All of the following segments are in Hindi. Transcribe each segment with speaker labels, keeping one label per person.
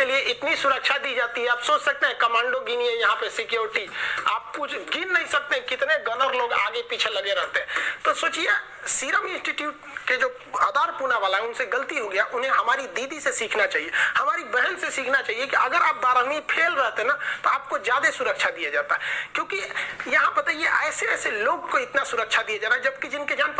Speaker 1: के लिए इतनी सुरक्षा दी जाती है। आप सोच सकते हैं, कमांडो गिनिए यहाँ पे सिक्योरिटी आप कुछ गिन नहीं सकते कितने गनर लोग आगे पीछे लगे रहते हैं। तो सोचिए सीरम इंस्टीट्यूट के जो आधार पूना वाला है, उनसे गलती हो गया। उन्हें हमारी दीदी से सीखना चाहिए। हमारी बहन से सीखना चाहिए कि अगर आप बारहवीं फेल रहते ना तो आपको ज़्यादा सुरक्षा दिया जाता क्योंकि यहाँ बताइए ऐसे ऐसे लोग को इतना सुरक्षा दिया जा रहा है, जबकि जिनके जान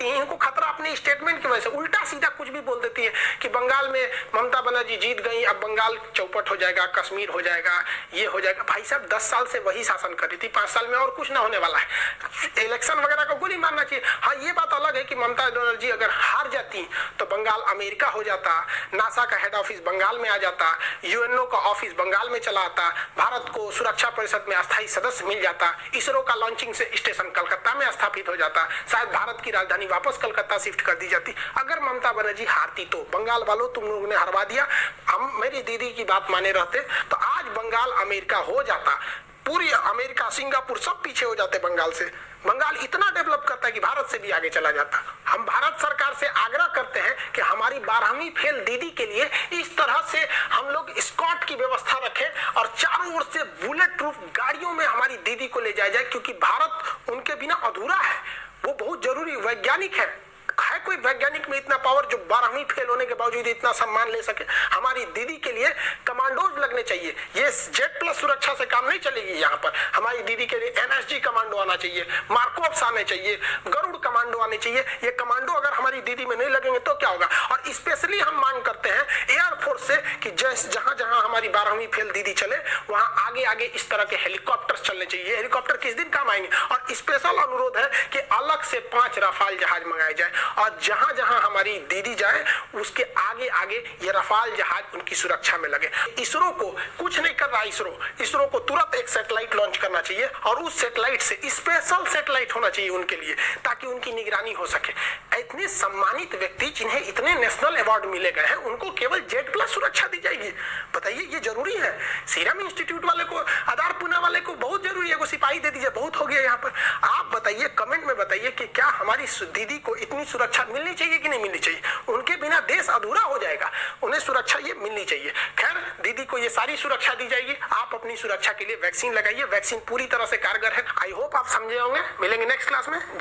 Speaker 1: देती है, इनको खतरा अपने स्टेटमेंट की वजह से। उल्टा सीधा कुछ भी बोल देती है कि बंगाल में ममता बनर्जी जीत गई, अब बंगाल चौपट हो जाएगा, कश्मीर हो जाएगा, ये हो जाएगा। भाई साहब, दस साल से वही शासन कर रही थी, पाँच साल में और कुछ ना होने वाला है। इलेक्शन वगैरह चाहिए हाँ ये बात अलग है कि ममता बनर्जी अगर हार जाती तो बंगाल अमेरिका हो जाता, नासा का हेड ऑफ़िस बंगाल में आ जाता यूएनओ का ऑफ़िस बंगाल में चला आता, भारत को सुरक्षा परिषद में अस्थायी सदस्य मिल जाता, इसरो का लॉन्चिंग से स्टेशन कलकत्ता में स्थापित हो जाता, शायद भारत की राजधानी वापस कलकत्ता शिफ्ट कर दी जाती। अगर ममता बनर्जी हारती तो बंगाल वालों, तुम लोगों ने हरवा दिया। हम, मेरी दीदी की बात माने रहते तो आज बंगाल अमेरिका हो जाता, पूरी अमेरिका, सिंगापुर सब पीछे हो जाते बंगाल से। बंगाल इतना कि भारत से भी आगे चला जाता। हम भारत सरकार से आग्रह करते हैं कि हमारी बारहवीं फेल दीदी के लिए इस तरह से हम लोग स्कॉट की व्यवस्था रखें और चारों ओर से बुलेट प्रूफ गाड़ियों में हमारी दीदी को ले जाया जाए, क्योंकि भारत उनके बिना अधूरा है। वो बहुत ज़रूरी वैज्ञानिक है। कोई वैज्ञानिक में इतना पावर जो बारहवीं फेल होने के बावजूद इतना सम्मान ले सके? हमारी दीदी के लिए कमांडोज लगने चाहिए। ये जेट प्लस सुरक्षा से काम नहीं चलेगी यहाँ पर। हमारी दीदी के लिए एनएसजी कमांडो आना चाहिए। मार्कोप्स आने चाहिए। गरुड़ कमांडो आने चाहिए। ये कमांडो अगर हमारी दीदी में नहीं लगेंगे तो क्या होगा? और स्पेशली हम मांग करते हैं एयरफोर्स से कि जहाँ जहाँ हमारी बारहवीं फेल दीदी चले, वहाँ आगे आगे इस तरह के हेलीकॉप्टर चलने चाहिए। हेलीकॉप्टर किस दिन काम आएँगे? और स्पेशल अनुरोध है कि अलग से पाँच रफाल जहाज़ मंगाए और जहाँ जहाँ हमारी दीदी जाए, उसके आगे आगे ये रफाल जहाज़ उनकी सुरक्षा में लगे। इसरो को कुछ नहीं कर रहा इसरो। इसरो को तुरंत एक सैटेलाइट लॉन्च करना चाहिए और उस सैटेलाइट से स्पेशल सैटेलाइट होना चाहिए उनके लिए, ताकि उनकी निगरानी हो सके। इतने सम्मानित व्यक्ति जिन्हें इतने नेशनल अवार्ड मिले गए हैं, उनको केवल जेट प्लस सुरक्षा दी जाएगी। बताइए, ये ज़रूरी है? सीरम इंस्टीट्यूट वाले को आधार पुना वाले को बहुत ज़रूरी है सिपाही दे दीजिए, बहुत हो गया यहाँ पर। बताइए कमेंट में बताइए कि क्या हमारी दीदी को इतनी सुरक्षा मिलनी चाहिए कि नहीं मिलनी चाहिए? उनके बिना देश अधूरा हो जाएगा। उन्हें सुरक्षा ये मिलनी चाहिए। खैर, दीदी को ये सारी सुरक्षा दी जाएगी। आप अपनी सुरक्षा के लिए वैक्सीन लगाइए। वैक्सीन पूरी तरह से कारगर है। आई होप आप समझे होंगे। मिलेंगे नेक्स्ट क्लास में।